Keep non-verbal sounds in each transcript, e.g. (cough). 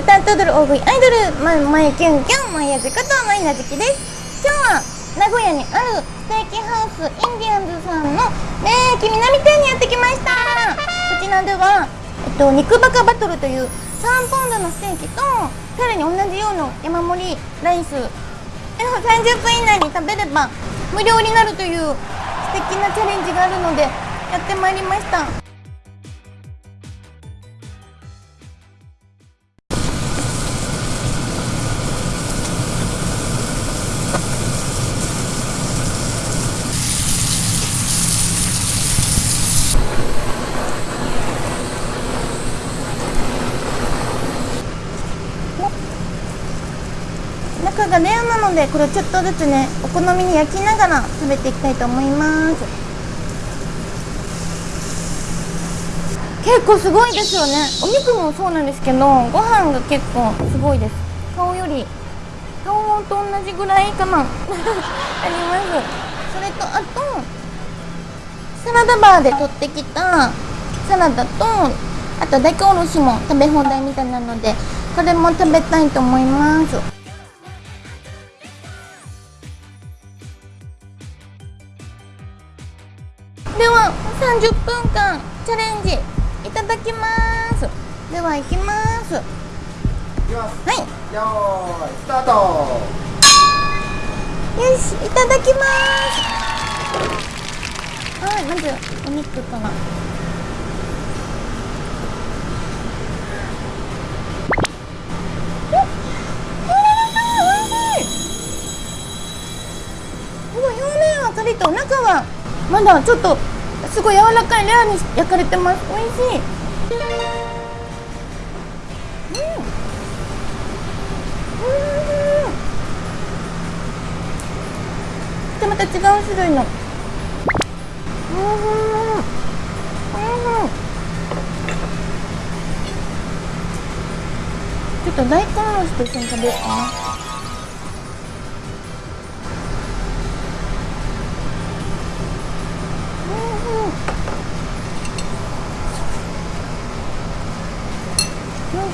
歌って踊る大食いアイドルままゆキュンキュンまやじことまいなじきです。今日は名古屋にあるステーキハウスインディアンズさんの名駅南店にやってきました。こちらでは、えっと、肉バカバトルという3ポンドのステーキとさらに同じような山盛りライス。30分以内に食べれば無料になるという素敵なチャレンジがあるのでやってまいりました。がレアなのでこれちょっとずつねお好みに焼きながら食べていきたいと思います。結構すごいですよね。お肉もそうなんですけどご飯が結構すごいです。顔より顔と同じぐらいかな。(laughs) あります。それとあとサラダバーで取ってきたサラダとあと大根おろしも食べ放題みたいなのでこれも食べたいと思います。30分間チャレンジいただきます。では行きます。いきます。はい。よーいスタート。よしいただきます。はいまずお肉からすごい。表面はカリッと中はまだちょっとすごい柔らかいレアに焼かれてます。美味しい。うん。うん。でまた違う種類の。うん。うん。ちょっと大根おろしと一緒に食べようかな。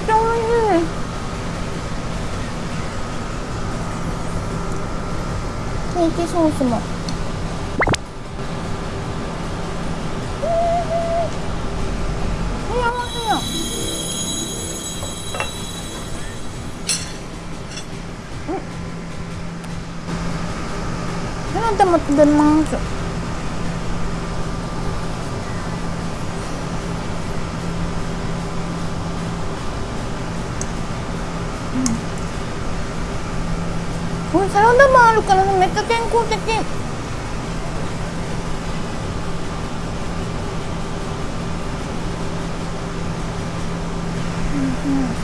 ちゃ美味しい。ケーキソースも。サラダも食べますこれサラダもあるからめっちゃ健康的。うんうん。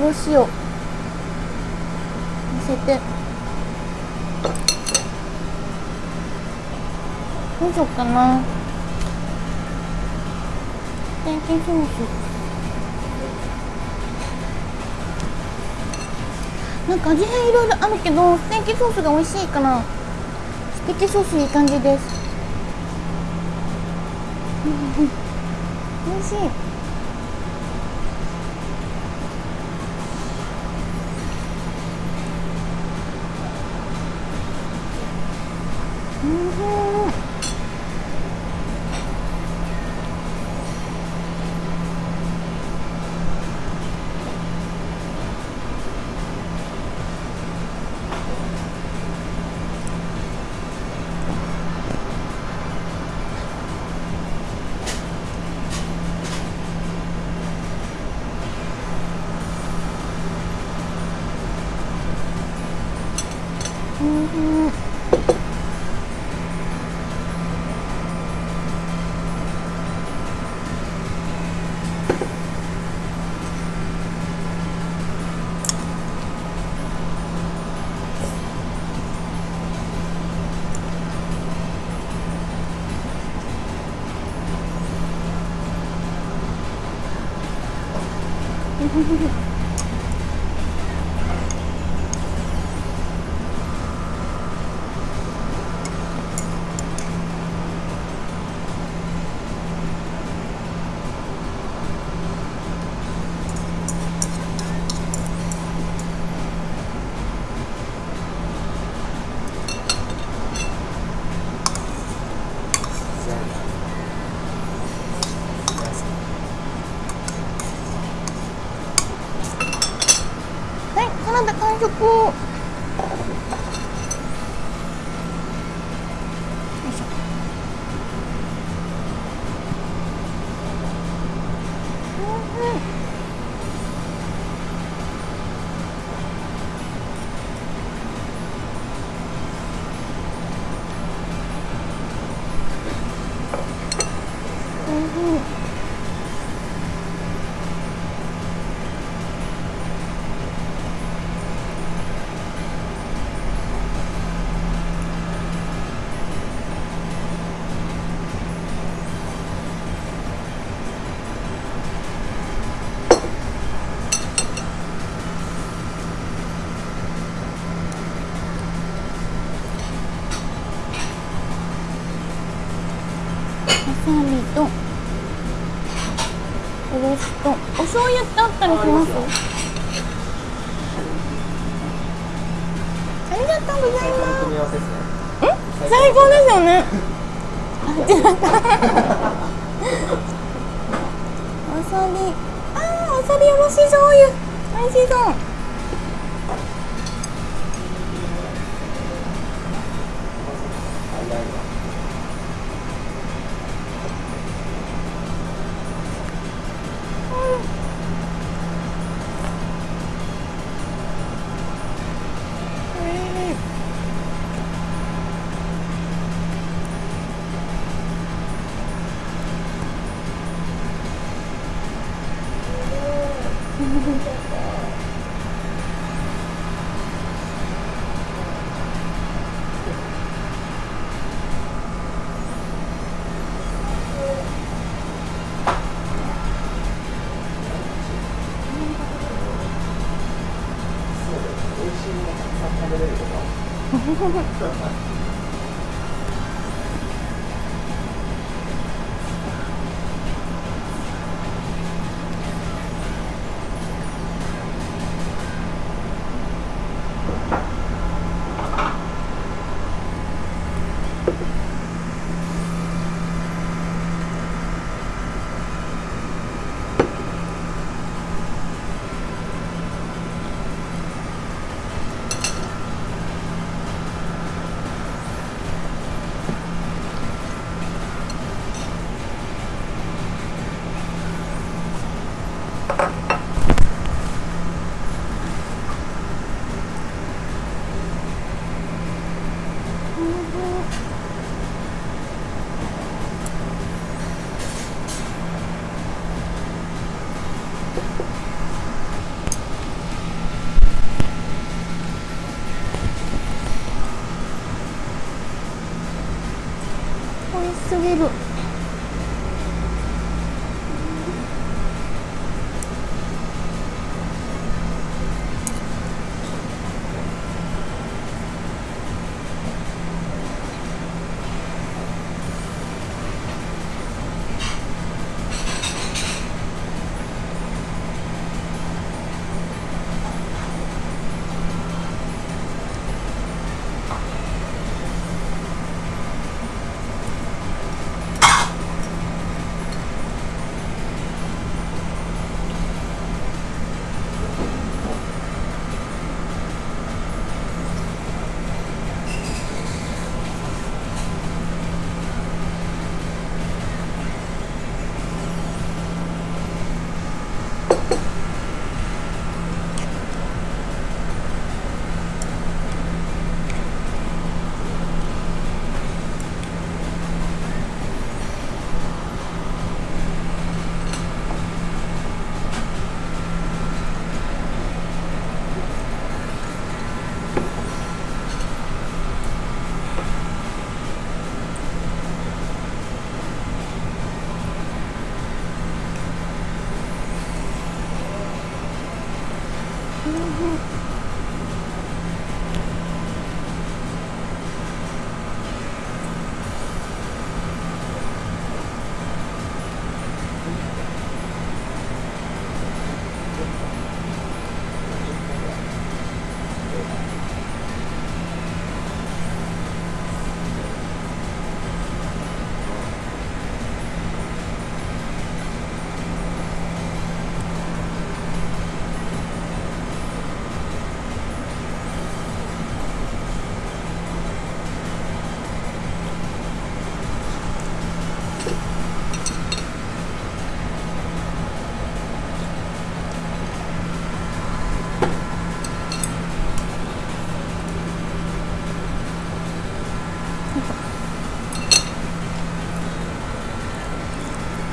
ぷりおろしをのせて。どうしようかな。ステーキソースなんか味変いろいろあるけどステーキソースが美味しいからステーキソースいい感じです。うんうん。美味しい。Thank (laughs) you. はい、サラダ完醤油ってあったりしますありがとうございます。組み合わせですね。最高ですよね。あ違ったわさびあーわさびおろし醤油。美味し 괜찮 겠. すぎる。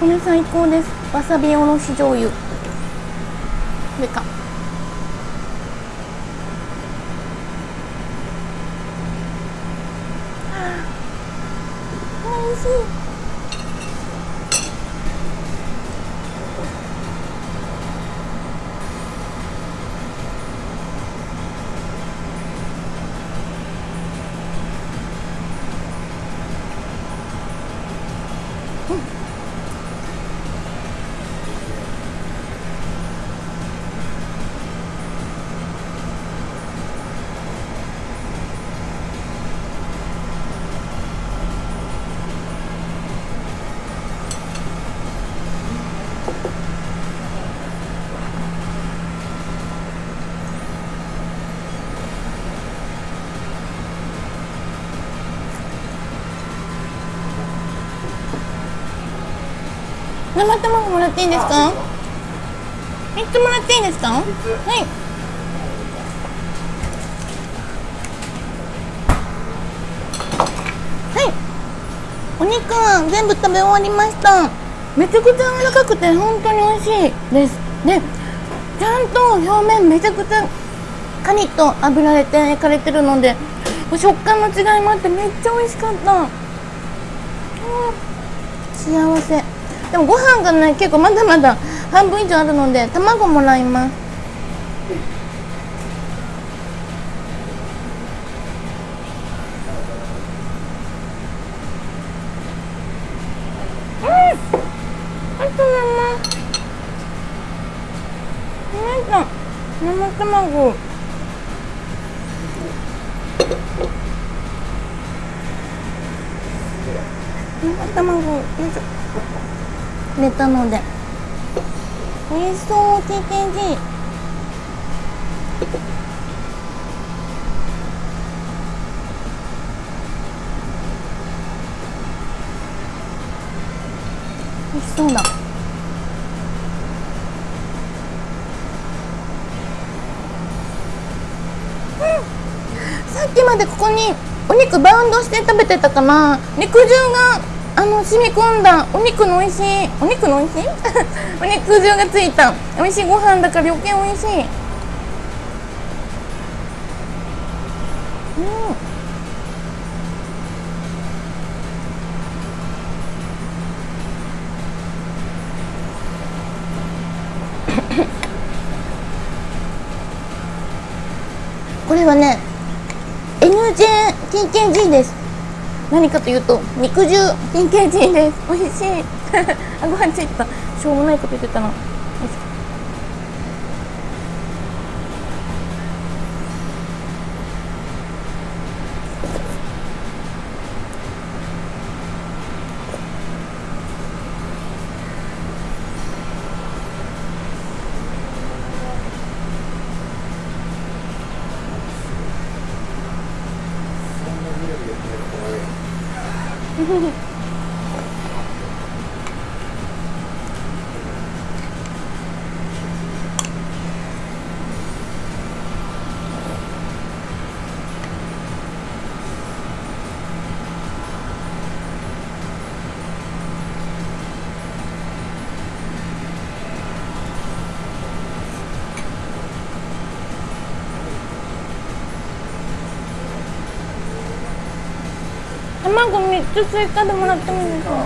れ最高です。わさびおろし醤油。これかおいしい。生卵もらっていいですか？三つもらっていいですか？はい。はい。お肉は全部食べ終わりました。めちゃくちゃ柔らかくて本当に美味しいです。でちゃんと表面めちゃくちゃカリッと油でて焼かれてるので食感の違いもあってめっちゃ美味しかった、うん、幸せでもご飯がね結構まだまだ半分以上あるので卵もらいますうんあと生なんか生卵生卵よいしょ入れたので美味しそう TKG 美味しそうだうん。さっきまでここにお肉バウンドして食べてたから肉汁があの染み込んだお肉の美味しいお肉の美味しい。お肉汁がついた美味しい。ご飯だから余計美味しいこれはね何かというと肉汁 PKG です。美味しい。(laughs) あご飯ついた。しょうもないこと言ってたな。哼 (laughs) 哼卵3つ追加でもらってもいいですか？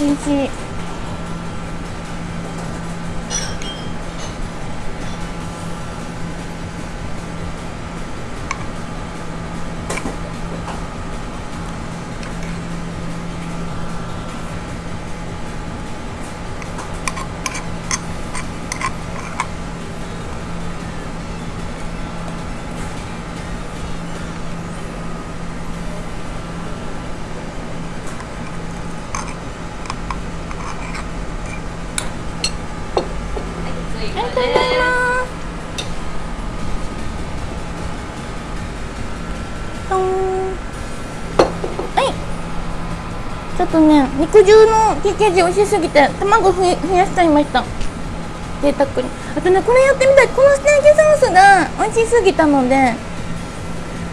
美味しい肉汁の TKG 美味しすぎて卵ふ増やしちゃいました。贅沢に。あとねこれやってみたい。このステーキソースが美味しすぎたので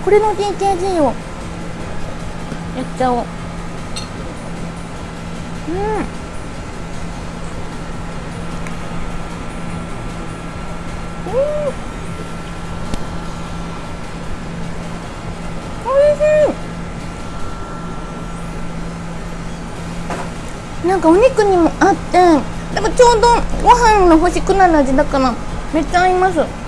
これの TKG をやっちゃおう。うん。なんかお肉にもあってなんかちょうどご飯の欲しくなる味だからめっちゃ合います。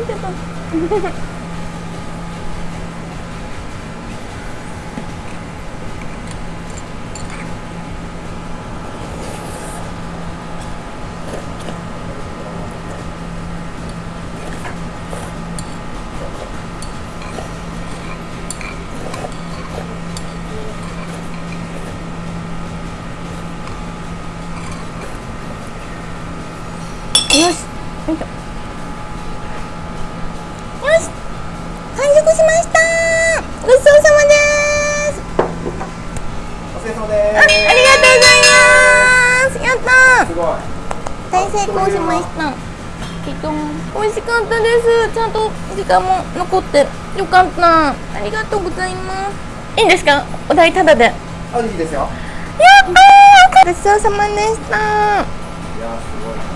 またついてたよし。よいしょよし完食しましたごちそうさまですお疲れ様であありがとうございます。やったすすごい大成功しました。きっと美味しかったです。ちゃんと時間も残ってよかった。ありがとうございます。いいんですか？お題タダで。やっあいいですよ。たー。ごちそうさまでした。いやすごい